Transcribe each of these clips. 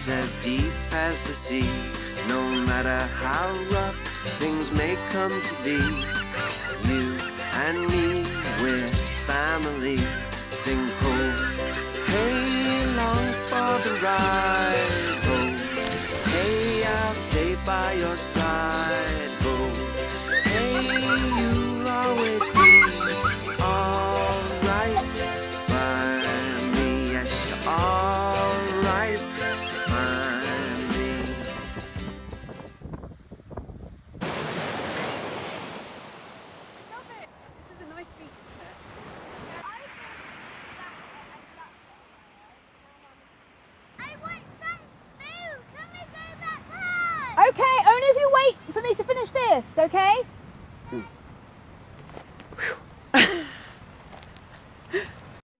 is as deep as the sea. No matter how rough things may come to be, you and me, we're family. Sing ho, hey, long for the ride. Ho, hey, I'll stay by your side. Okay?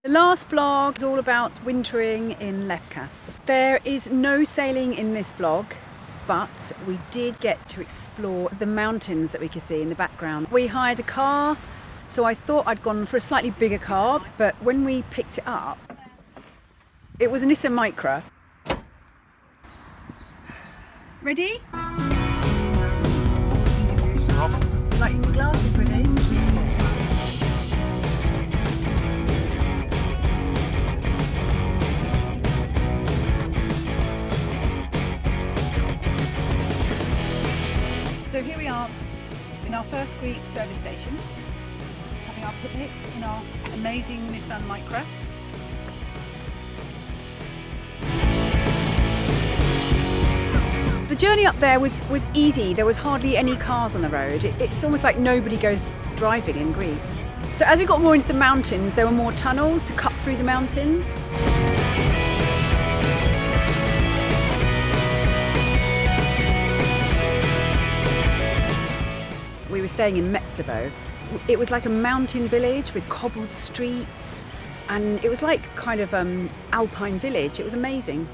The last blog is all about wintering in Lefkas. There is no sailing in this blog, but we did get to explore the mountains that we could see in the background. We hired a car, so I thought I'd gone for a slightly bigger car, but when we picked it up, it was a Nissan Micra. Ready? So here we are in our first Greek service station, having our picnic in our amazing Nissan Micra. The journey up there was, was easy. There was hardly any cars on the road. It- it's almost like nobody goes driving in Greece. So as we got more into the mountains, there were more tunnels to cut through the mountains. Staying in Metsovo. It was like a mountain village with cobbled streets, and it was like kind of um, alpine village. It was amazing.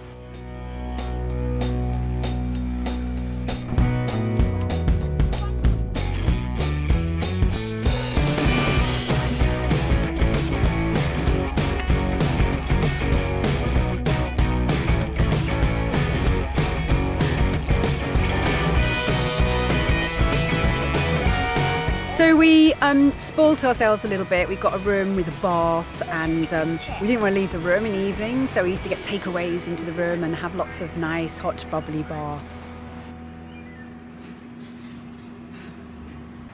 um, spoilt ourselves a little bit. We got a room with a bath, and um, we didn't want to leave the room in the evening, so we used to get takeaways into the room and have lots of nice, hot, bubbly baths.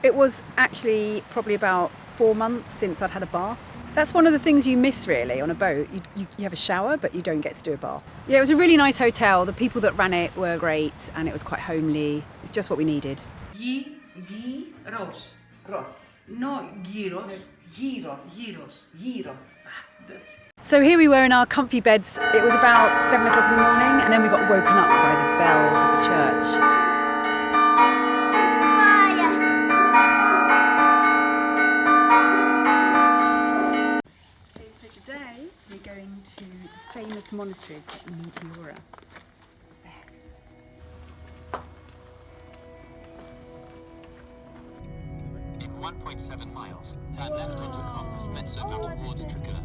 It was actually probably about four months since I'd had a bath. That's one of the things you miss really on a boat. You, you, you, have a shower, but you don't get to do a bath. Yeah, it was a really nice hotel. The people that ran it were great and it was quite homely. It's just what we needed. G, G, Ross. Ross. No, gyros. Gyros. Gyros. Gyros. So here we were in our comfy beds. It was about seven o'clock in the morning, and then we got woken up by the bells of the church. Fire. So today we're going to the famous monasteries at Meteora. 1.7 miles, turn left onto Compass Metsova towards Trigger.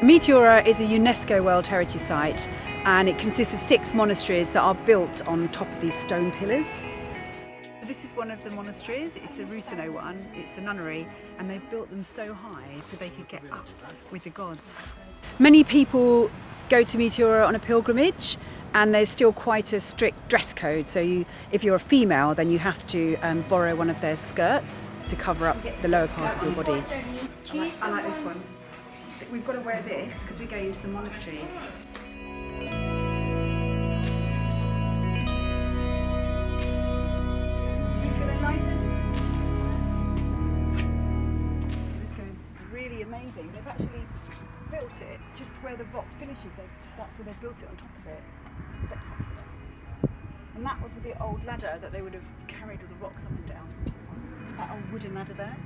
Meteora is a UNESCO World Heritage Site and it consists of six monasteries that are built on top of these stone pillars. This is one of the monasteries, it's the Rusino one, it's the nunnery, and they built them so high so they could get up with the gods. Many people go to Meteora on a pilgrimage and there's still quite a strict dress code. So you, if you're a female, then you have to um, borrow one of their skirts to cover up the lower part of your body. I like, I like this one. We've got to wear this because we're going into the monastery. Where the rock finishes. They, that's where they've built it on top of it. Spectacular. And that was with the old ladder that they would have carried all the rocks up and down. That old wooden ladder there.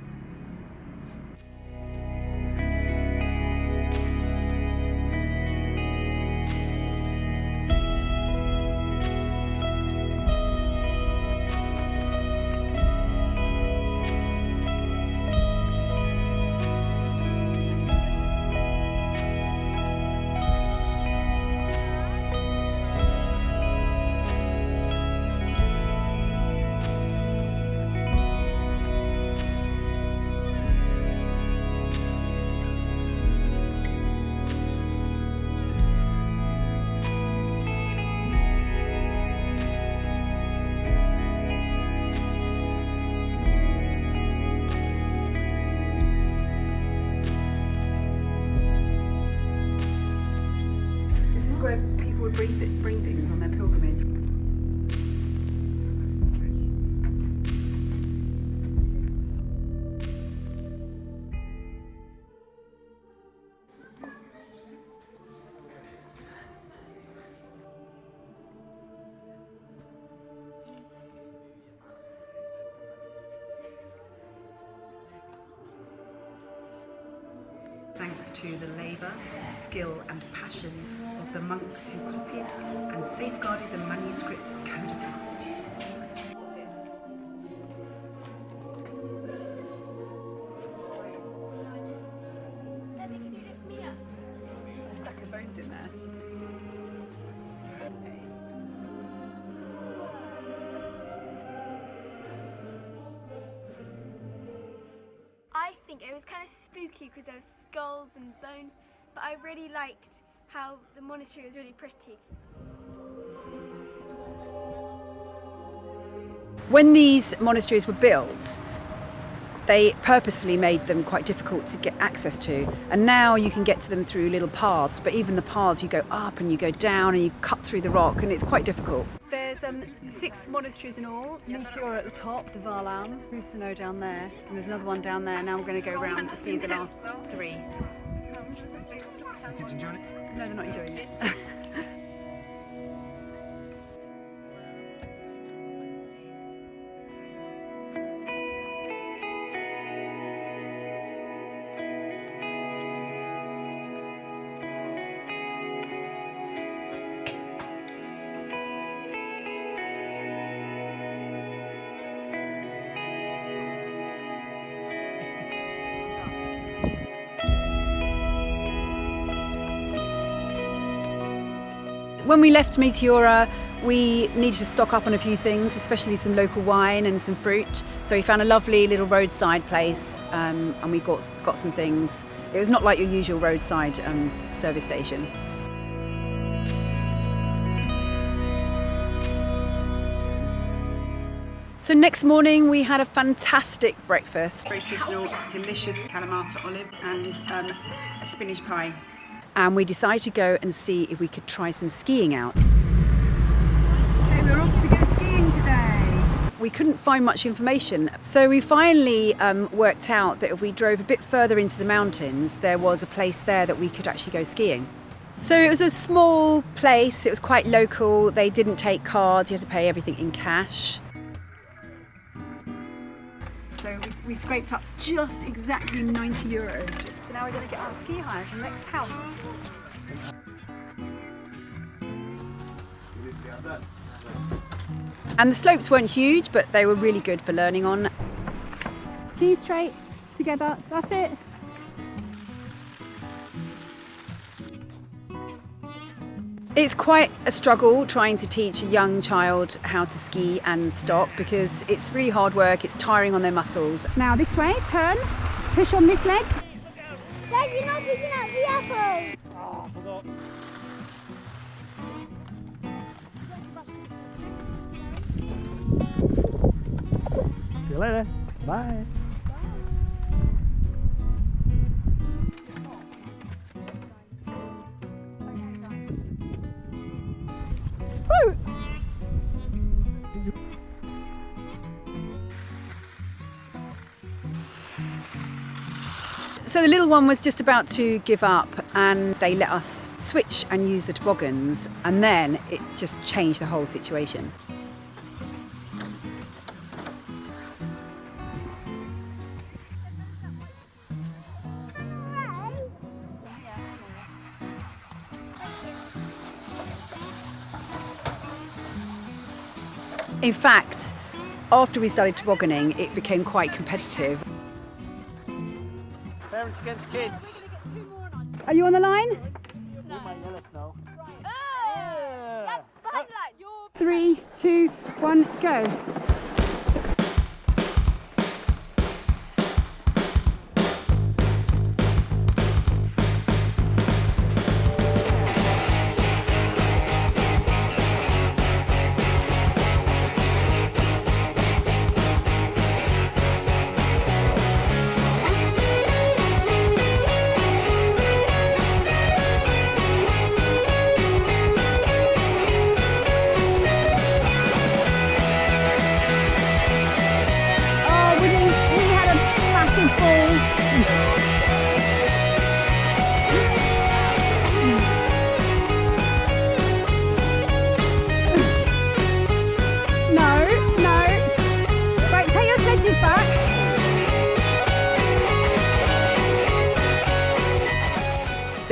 Where people would bring, bring things on their pilgrimage. In there. I think it was kind of spooky because there were skulls and bones, but I really liked how the monastery was really pretty. When these monasteries were built, they purposefully made them quite difficult to get access to. And now you can get to them through little paths, but even the paths you go up and you go down and you cut through the rock and it's quite difficult. There's um, six monasteries in all. Meteor at the top, the Varlam, Rusano down there, and there's another one down there. Now we're going to go round to see the last three. Kids enjoying it? No, they're not enjoying it. When we left Meteora, we needed to stock up on a few things, especially some local wine and some fruit. So we found a lovely little roadside place, um, and we got got some things. It was not like your usual roadside um, service station. So next morning we had a fantastic breakfast. Very seasonal, delicious Kalamata olive and um, a spinach pie. And we decided to go and see if we could try some skiing out. Okay, we're off to go skiing today. We couldn't find much information, so we finally um, worked out that if we drove a bit further into the mountains, there was a place there that we could actually go skiing. So it was a small place, it was quite local, they didn't take cards, you had to pay everything in cash. We, we scraped up just exactly 90 euros. So now we're going to get our ski hire from the next house. And the slopes weren't huge, but they were really good for learning on. Ski straight, together, that's it. It's quite a struggle trying to teach a young child how to ski and stop because it's really hard work, it's tiring on their muscles. Now this way, turn, push on this leg. Dad, you're not picking up the apples. See you later. Bye. So the little one was just about to give up and they let us switch and use the toboggans and then it just changed the whole situation. In fact, after we started tobogganing, it became quite competitive. Parents against kids. Are you on the line? You might let us know. Dad, behind the Three, two, one, go.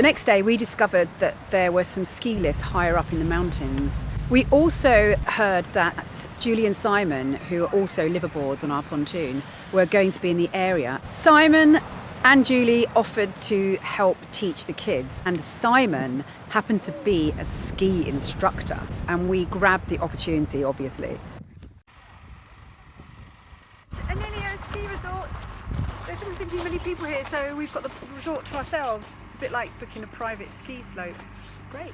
Next day, we discovered that there were some ski lifts higher up in the mountains. We also heard that Julie and Simon, who are also liveaboards on our pontoon, were going to be in the area. Simon and Julie offered to help teach the kids, and Simon happened to be a ski instructor, and we grabbed the opportunity, obviously. Anilio Ski Resort. There people here, so we've got the resort to ourselves. It's a bit like booking a private ski slope. It's great.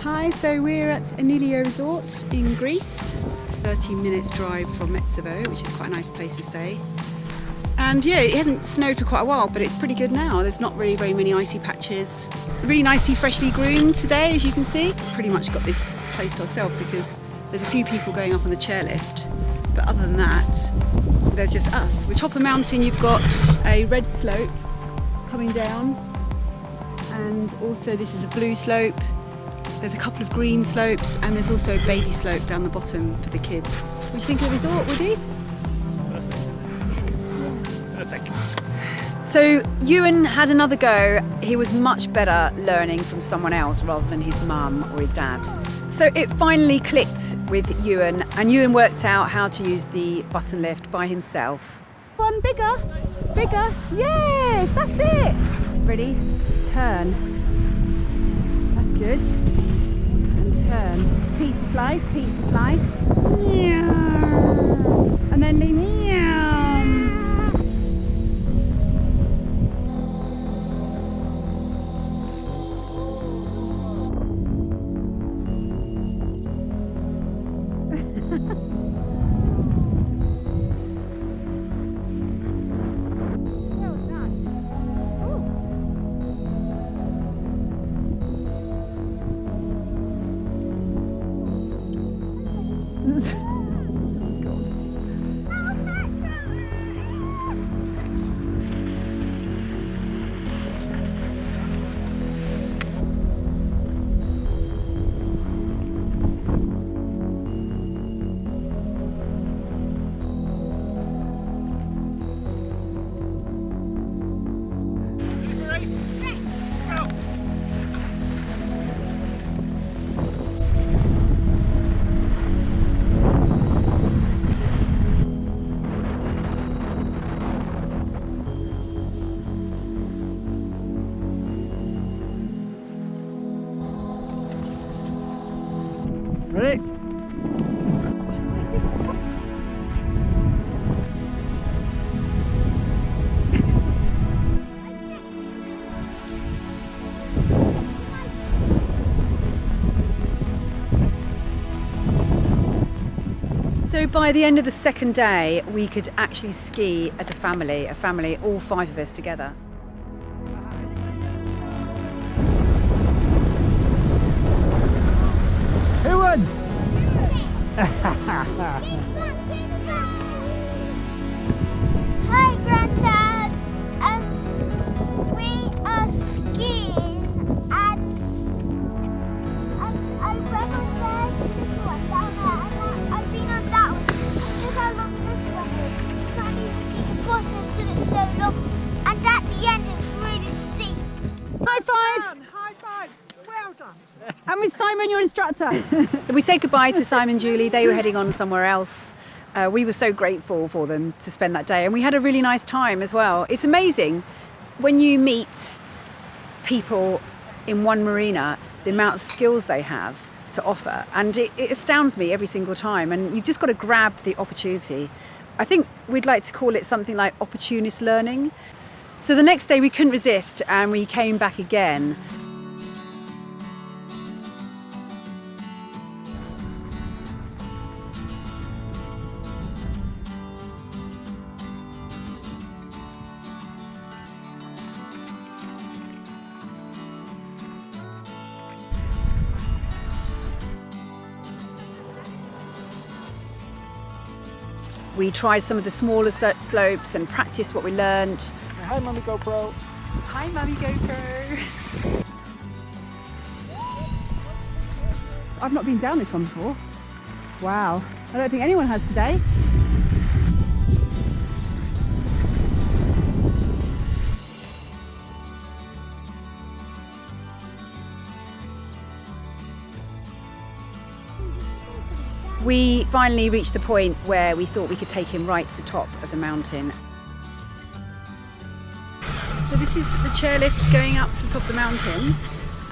Hi, so we're at Anilio Resort in Greece. 30 minutes drive from Metsovo, which is quite a nice place to stay. And yeah, it hasn't snowed for quite a while, but it's pretty good now. There's not really very many icy patches. Really nicely freshly groomed today, as you can see. Pretty much got this place to ourselves because there's a few people going up on the chairlift. But other than that, there's just us. With top of the mountain, you've got a red slope coming down. And also this is a blue slope. There's a couple of green slopes and there's also a baby slope down the bottom for the kids. What do you think of the resort, Woody? So Ewan had another go. He was much better learning from someone else rather than his mum or his dad. So it finally clicked with Ewan, and Ewan worked out how to use the button lift by himself. One bigger, bigger. Yes, that's it. Ready? Turn. That's good. And turn. Pizza slice, pizza slice. Meow. And then the by the end of the second day, we could actually ski as a family, a family, all five of us together. Who won? so long. And at the end, it's really steep. High five! High five. Well done. And with Simon, your instructor. we said goodbye to Simon and Julie. They were heading on somewhere else. Uh, we were so grateful for them to spend that day, and we had a really nice time as well. It's amazing when you meet people in one marina, the amount of skills they have to offer, and it, it astounds me every single time. And you've just got to grab the opportunity. I think we'd like to call it something like opportunist learning. So the next day we couldn't resist, and we came back again. We tried some of the smaller slopes and practiced what we learned. Hi, Mummy GoPro. Hi, Mummy GoPro. I've not been down this one before. Wow, I don't think anyone has today. We finally reached the point where we thought we could take him right to the top of the mountain. So this is the chairlift going up to the top of the mountain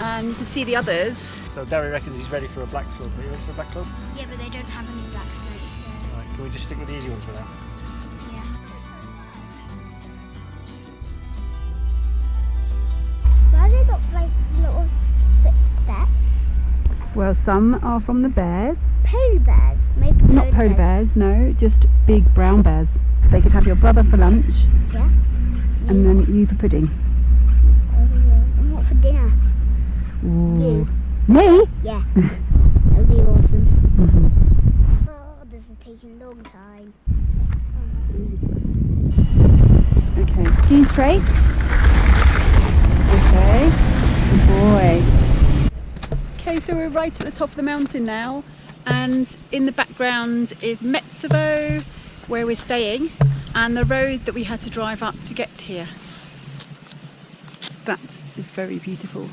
and you can see the others. So Derry reckons he's ready for a black slope. Are you ready for a black slope? Yeah, but they don't have any black slopes Right, can we just stick with the easy ones for now? Yeah. Why they got like little footsteps? Well, some are from the bears. Polar bears. Maybe Not polar bears, no, just big brown bears. They could have your brother for lunch Yeah. and then you for pudding. Oh, and what for dinner? Ooh. Me? Yeah. that would be awesome. Mm-hmm. Oh, this is taking a long time. Okay, ski straight. Okay, good boy. Okay, so we're right at the top of the mountain now, and in the background is Metsovo, where we're staying, and the road that we had to drive up to get here. That is very beautiful.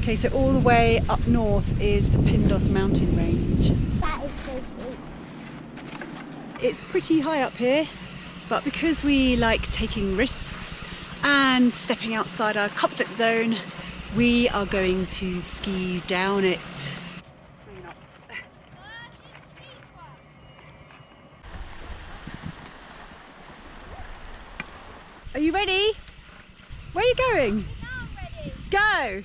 Okay, so all the way up north is the Pindos mountain range. That is so. It's pretty high up here, but because we like taking risks and stepping outside our comfort zone, we are going to ski down it. Ready? Where are you going? Go!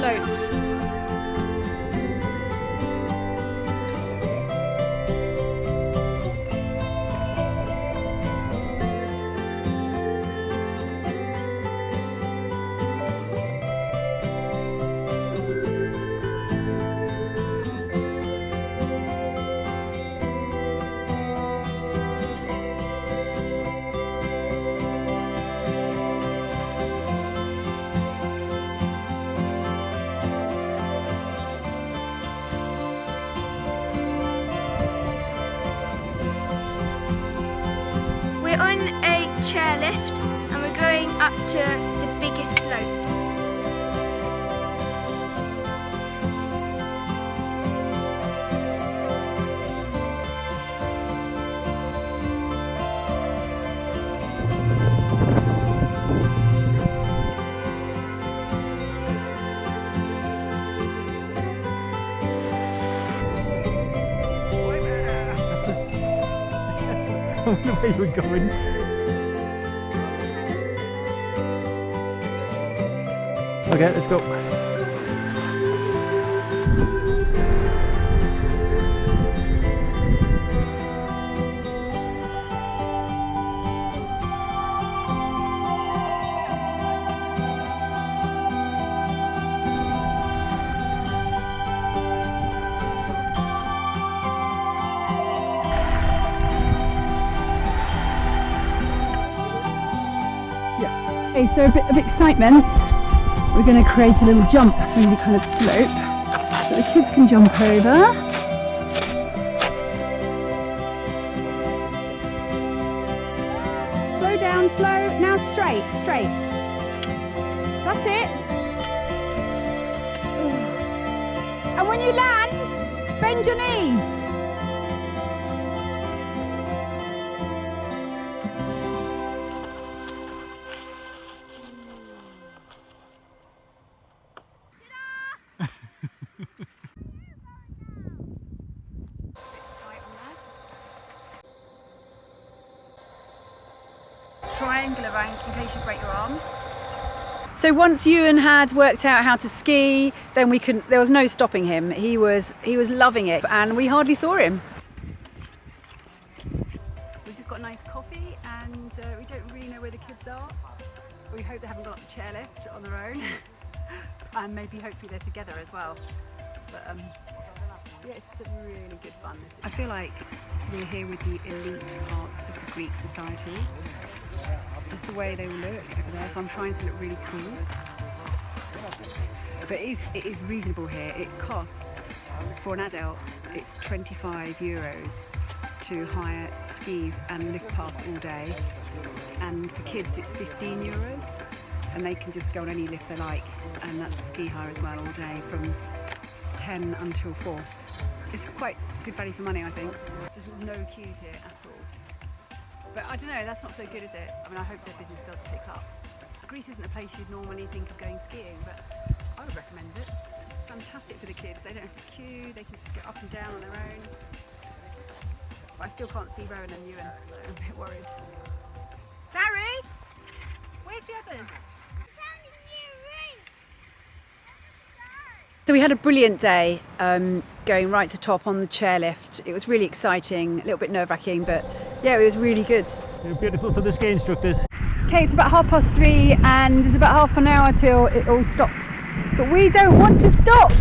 That's chairlift and we're going up to the biggest slopes. I wonder where you were going. Okay, let's go. Okay, so a bit of excitement. We're going to create a little jump through the kind of slope so the kids can jump over. Triangular rank in case you break your arm. So once Ewan had worked out how to ski, then we could. There was no stopping him. He was he was loving it, and we hardly saw him. We've just got a nice coffee, and uh, we don't really know where the kids are. We hope they haven't got up the chairlift on their own, and maybe hopefully they're together as well. But um, yeah, it's really good fun. I feel like we're here with the elite parts of the Greek society. Just the way they look over there, so I'm trying to look really cool. But it is, it is reasonable here. It costs, for an adult, it's 25 euros to hire skis and lift pass all day. And for kids, it's 15 euros. And they can just go on any lift they like. And that's ski hire as well all day from 10 until 4. It's quite good value for money, I think. There's no queues here at all. But I don't know, that's not so good, is it? I mean, I hope their business does pick up. Greece isn't a place you'd normally think of going skiing, but I would recommend it. It's fantastic for the kids. They don't have to queue, they can just go up and down on their own. But I still can't see Rowan and Ewan, so I'm a bit worried. Barry! Where's the others? So we had a brilliant day um, going right to top on the chairlift. It was really exciting, a little bit nerve wracking, but yeah, it was really good. You're beautiful for the ski instructors. Okay, it's about half past three and there's about half an hour till it all stops. But we don't want to stop!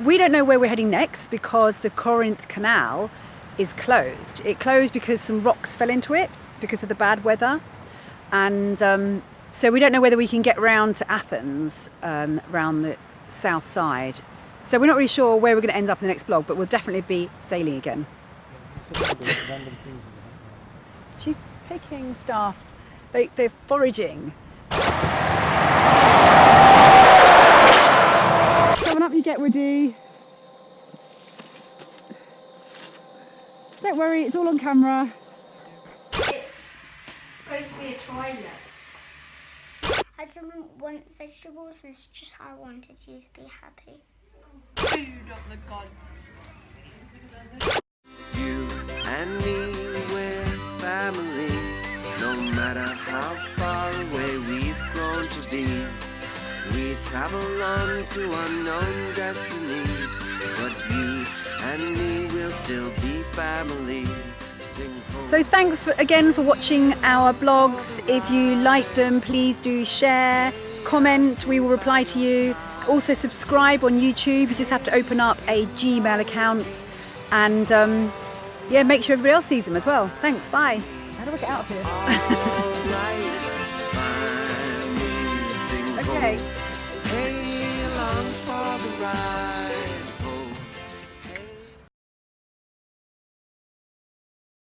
We don't know where we're heading next because the Corinth Canal is closed. It closed because some rocks fell into it because of the bad weather. And um, so we don't know whether we can get round to Athens um, round the south side. So we're not really sure where we're going to end up in the next vlog, but we'll definitely be sailing again. She's picking stuff. They, they're foraging. Coming up, you get Woody. Don't worry, it's all on camera. It's supposed to be a toilet. I didn't want vegetables, it's just how I wanted you to be happy. Food of the gods. You and me, we're family. No matter how travel on to unknown destinies. But you and me will still be family. So thanks for, again for watching our blogs. If you like them, please do share, comment, we will reply to you. Also subscribe on YouTube, you just have to open up a Gmail account and um, yeah, make sure everybody else sees them as well. Thanks, bye. How do I get out of here? Alright, family, sing home. Okay. Hey,